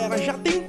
galera, já tem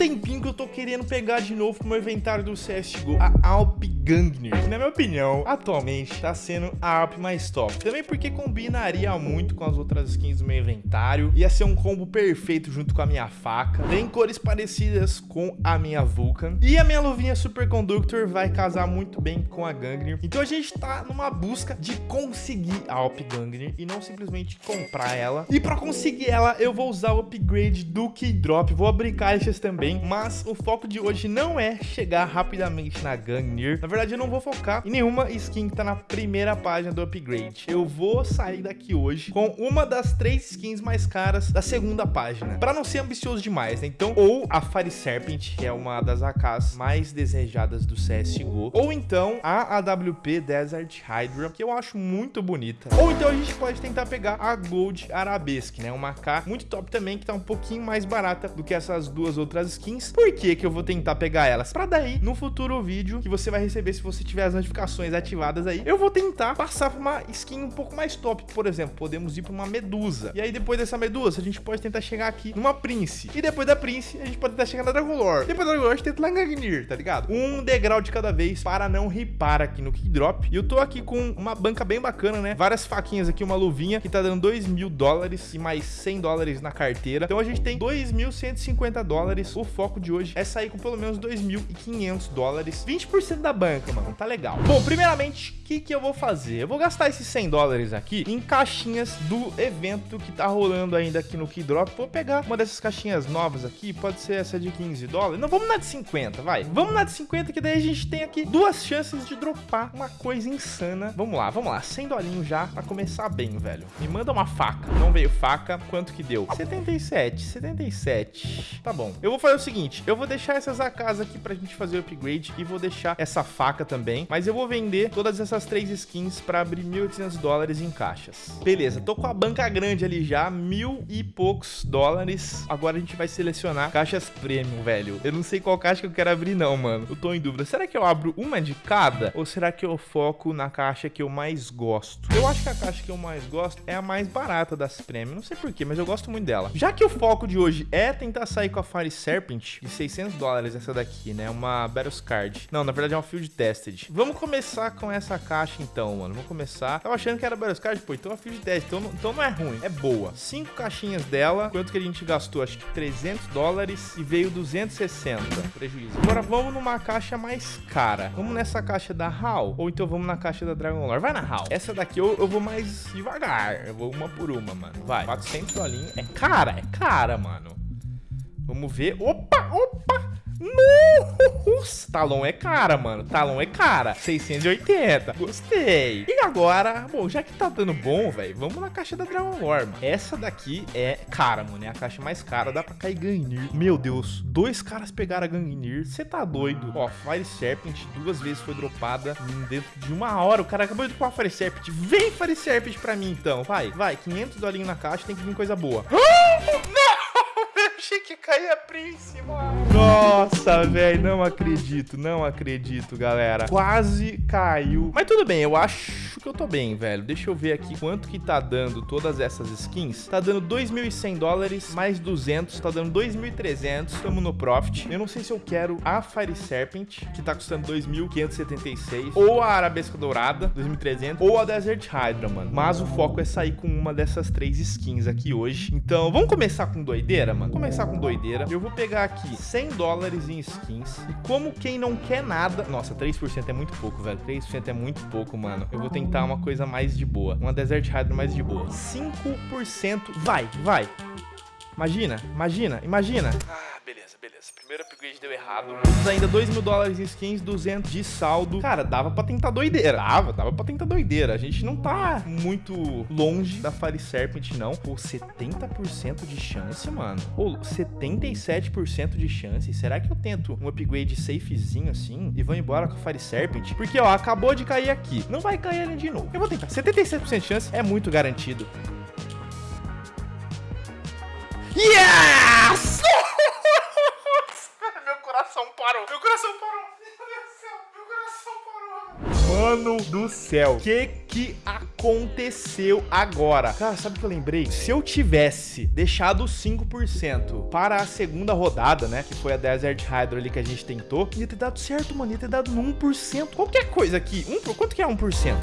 querendo pegar de novo pro meu inventário do CSGO a Alp Gangner, que na minha opinião, atualmente tá sendo a Alp mais top. Também porque combinaria muito com as outras skins do meu inventário, ia ser um combo perfeito junto com a minha faca, tem cores parecidas com a minha Vulcan, e a minha luvinha Superconductor vai casar muito bem com a Gangner. Então a gente tá numa busca de conseguir a Alp Gangner e não simplesmente comprar ela. E pra conseguir ela, eu vou usar o upgrade do Keydrop, vou abrir caixas também, mas o foco de hoje não é chegar rapidamente na Gungnir. Na verdade, eu não vou focar em nenhuma skin que tá na primeira página do upgrade. Eu vou sair daqui hoje com uma das três skins mais caras da segunda página, para não ser ambicioso demais, né? Então, ou a Fire Serpent, que é uma das AKs mais desejadas do CSGO, ou então a AWP Desert Hydra, que eu acho muito bonita. Ou então a gente pode tentar pegar a Gold Arabesque, né? Uma AK muito top também, que tá um pouquinho mais barata do que essas duas outras skins. Por que que eu vou tentar pegar elas? Pra daí, no futuro vídeo que você vai receber se você tiver as notificações ativadas aí, eu vou tentar passar pra uma skin um pouco mais top. Por exemplo, podemos ir pra uma Medusa. E aí depois dessa Medusa, a gente pode tentar chegar aqui numa Prince. E depois da Prince, a gente pode tentar chegar na Dragon Lore. Depois da Dragon Lore, a gente tenta lá em Gagnir, tá ligado? Um degrau de cada vez para não ripar aqui no Kickdrop. E eu tô aqui com uma banca bem bacana, né? Várias faquinhas aqui, uma luvinha que tá dando 2 mil dólares e mais 100 dólares na carteira. Então a gente tem 2.150 dólares. O foco de hoje é sair com pelo menos 2.500 dólares. 20% da banca, mano. Tá legal. Bom, primeiramente, que, que eu vou fazer? Eu vou gastar esses 100 dólares aqui em caixinhas do evento que tá rolando ainda aqui no Keydrop. Vou pegar uma dessas caixinhas novas aqui. Pode ser essa de 15 dólares. Não, vamos na de 50, vai. Vamos na de 50, que daí a gente tem aqui duas chances de dropar uma coisa insana. Vamos lá, vamos lá. 100 dolinhos já pra começar bem, velho. Me manda uma faca. Não veio faca. Quanto que deu? 77, 77. Tá bom. Eu vou fazer o seguinte. Eu vou deixar essas AKs aqui pra gente fazer o upgrade. E vou deixar essa faca também. Mas eu vou vender todas essas três skins pra abrir 1.800 dólares em caixas. Beleza, tô com a banca grande ali já. Mil e poucos dólares. Agora a gente vai selecionar caixas premium, velho. Eu não sei qual caixa que eu quero abrir não, mano. Eu tô em dúvida. Será que eu abro uma de cada? Ou será que eu foco na caixa que eu mais gosto? Eu acho que a caixa que eu mais gosto é a mais barata das premium. Não sei porquê, mas eu gosto muito dela. Já que o foco de hoje é tentar sair com a Fire Serpent de 600 dólares essa daqui, né? Uma Battles Card. Não, na verdade é uma Field Tested. Vamos começar com essa caixa então, mano. Vamos começar. Tava achando que era Battles Card, pô, então é uma Field Tested. Então, não, então não é ruim, é boa. Cinco caixinhas dela. Quanto que a gente gastou? Acho que 300 dólares e veio 260. Prejuízo. Agora vamos numa caixa mais cara. Vamos nessa caixa da HAL. Ou então vamos na caixa da Dragon Lore. Vai na HAL. Essa daqui eu, eu vou mais devagar. Eu vou uma por uma, mano. Vai. 400 dolinhos. É cara, é cara, mano. Vamos ver. Opa, opa. Nossa, Talon é cara, mano. Talon é cara. 680. Gostei. E agora, bom, já que tá dando bom, velho, vamos na caixa da Dragon Lore, mano. Essa daqui é cara, mano. É a caixa mais cara. Dá pra cair Gangnir. Meu Deus. Dois caras pegaram a Gangnir. Você tá doido. Ó, Fire Serpent duas vezes foi dropada dentro de uma hora. O cara acabou de a Fire Serpent. Vem Fire Serpent pra mim, então. Vai, vai. 500 dolinhos na caixa. Tem que vir coisa boa. Não! Achei que caía Prince, mano. Nossa, velho, não acredito, não acredito, galera. Quase caiu. Mas tudo bem, eu acho que eu tô bem, velho. Deixa eu ver aqui quanto que tá dando todas essas skins. Tá dando 2.100 dólares, mais 200, tá dando 2.300. Tamo no profit. Eu não sei se eu quero a Fire Serpent, que tá custando 2.576, ou a Arabesca Dourada, 2.300, ou a Desert Hydra, mano. Mas o foco é sair com uma dessas três skins aqui hoje. Então, vamos começar com doideira, mano? Vamos começar com doideira. Eu vou pegar aqui 100 dólares em skins. E como quem não quer nada... Nossa, 3% é muito pouco, velho. 3% é muito pouco, mano. Eu vou tentar uma coisa mais de boa. Uma Desert Hydra mais de boa. 5%. Vai, vai. Imagina, imagina, imagina. Ah, beleza, beleza. Primeiro upgrade deu errado. Ainda 2 mil dólares em skins, 200 de saldo. Cara, dava pra tentar doideira. Dava, dava pra tentar doideira. A gente não tá muito longe da Fire Serpent, não. Pô, 70% de chance, mano. Pô, 77% de chance. Será que eu tento um upgrade safezinho assim e vou embora com a Fire Serpent? Porque, ó, acabou de cair aqui. Não vai cair ali de novo. Eu vou tentar. 77% de chance é muito garantido. Yes! Meu coração parou. Meu coração parou. Meu Deus do céu. Meu coração parou. Mano do céu. Que que aconteceu agora. Cara, sabe o que eu lembrei? Se eu tivesse deixado 5% para a segunda rodada, né? Que foi a Desert Hydro ali que a gente tentou, ia ter dado certo, mano. Ia ter dado no 1%. Qualquer coisa aqui. Um, quanto que é 1%? 1%.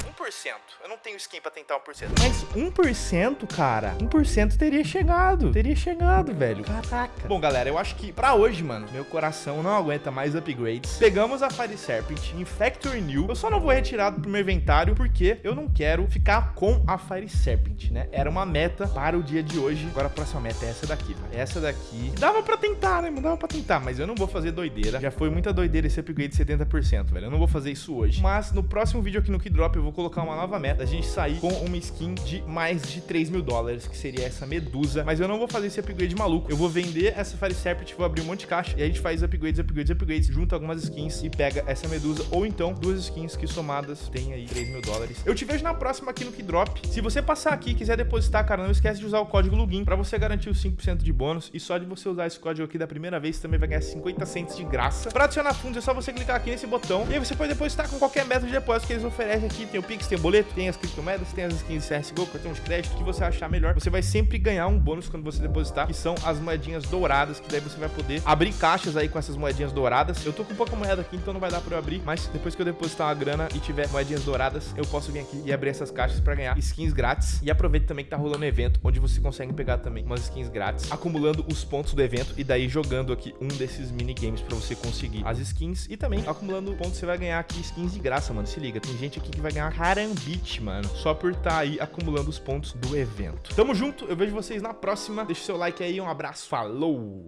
Eu não tenho skin pra tentar 1%. Mas 1%, cara, 1% teria chegado. Teria chegado, velho. Caraca. Bom, galera, eu acho que pra hoje, mano, meu coração não aguenta mais upgrades. Pegamos a Fire Serpent em Factory New. Eu só não vou retirar do meu inventário porque eu não quero ficar com a Fire Serpent, né? Era uma meta para o dia de hoje. Agora a próxima meta é essa daqui. Essa daqui. Dava pra tentar, né? Dava pra tentar, mas eu não vou fazer doideira. Já foi muita doideira esse upgrade de 70%, velho. Eu não vou fazer isso hoje. Mas no próximo vídeo aqui no Keydrop eu vou colocar uma nova meta. A gente sair com uma skin de mais de 3 mil dólares, que seria essa Medusa. Mas eu não vou fazer esse upgrade maluco. Eu vou vender essa Fire Serpent, vou abrir um monte de caixa e a gente faz upgrades, upgrades, upgrades, junta algumas skins e pega essa Medusa. Ou então duas skins que somadas tem aí 3 mil dólares. Eu te vejo na próxima aqui no Keydrop. Se você passar aqui e quiser depositar, cara, não esquece de usar o código LUGIN pra você garantir os 5% de bônus. E só de você usar esse código aqui da primeira vez, você também vai ganhar 50 cents de graça. Pra adicionar fundos, é só você clicar aqui nesse botão. E aí você pode depositar com qualquer método de depósito que eles oferecem aqui. Tem o Pix, tem o boleto, tem as criptomoedas, tem as skins de CSGO, cartão de crédito, que você achar melhor. Você vai sempre ganhar um bônus quando você depositar, que são as moedinhas douradas, que daí você vai poder abrir caixas aí com essas moedinhas douradas. Eu tô com pouca moeda aqui, então não vai dar pra eu abrir, mas depois que eu depositar uma grana e tiver moedinhas douradas, eu posso vir aqui e abrir essas caixas pra ganhar skins grátis. E aproveita também que tá rolando um evento, onde você consegue pegar também umas skins grátis, acumulando os pontos do evento e daí jogando aqui um desses minigames pra você conseguir as skins e também acumulando pontos você vai ganhar aqui skins de graça, mano. Se liga, tem gente aqui que vai ganhar carambite, mano, só por estar tá aí acumulando os pontos do evento. Tamo junto, eu vejo vocês na próxima. Deixa o seu like aí, um abraço, falou!